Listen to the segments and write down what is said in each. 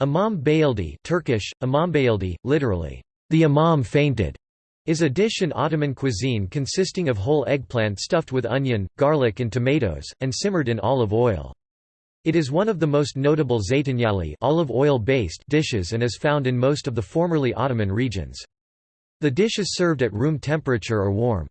Imam bayildi Turkish, imam bayildi, literally, the imam fainted, is a dish in Ottoman cuisine consisting of whole eggplant stuffed with onion, garlic and tomatoes, and simmered in olive oil. It is one of the most notable zeytinyali olive oil-based dishes and is found in most of the formerly Ottoman regions. The dish is served at room temperature or warm.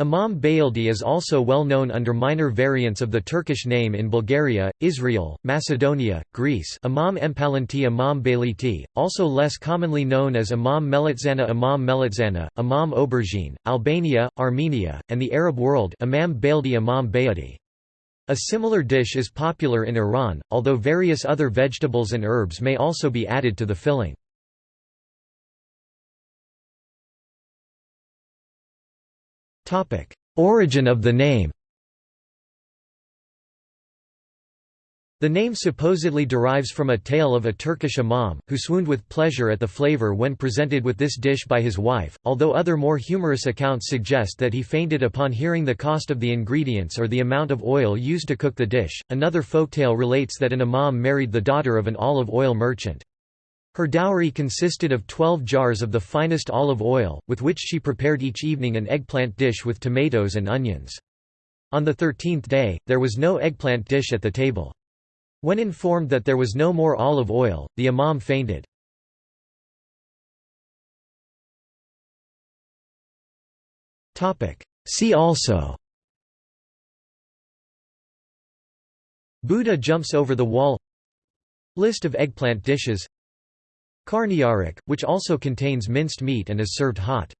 Imam Bayildi is also well known under minor variants of the Turkish name in Bulgaria, Israel, Macedonia, Greece Imam Empalanti Imam Bayliti, also less commonly known as Imam Melitzana Imam Melitzana, Imam Aubergine, Albania, Armenia, and the Arab world Imam Baildi Imam Bayadi. A similar dish is popular in Iran, although various other vegetables and herbs may also be added to the filling. Origin of the name The name supposedly derives from a tale of a Turkish imam, who swooned with pleasure at the flavor when presented with this dish by his wife, although other more humorous accounts suggest that he fainted upon hearing the cost of the ingredients or the amount of oil used to cook the dish. Another folktale relates that an imam married the daughter of an olive oil merchant. Her dowry consisted of twelve jars of the finest olive oil, with which she prepared each evening an eggplant dish with tomatoes and onions. On the thirteenth day, there was no eggplant dish at the table. When informed that there was no more olive oil, the imam fainted. See also Buddha jumps over the wall List of eggplant dishes Karnıyarık, which also contains minced meat and is served hot.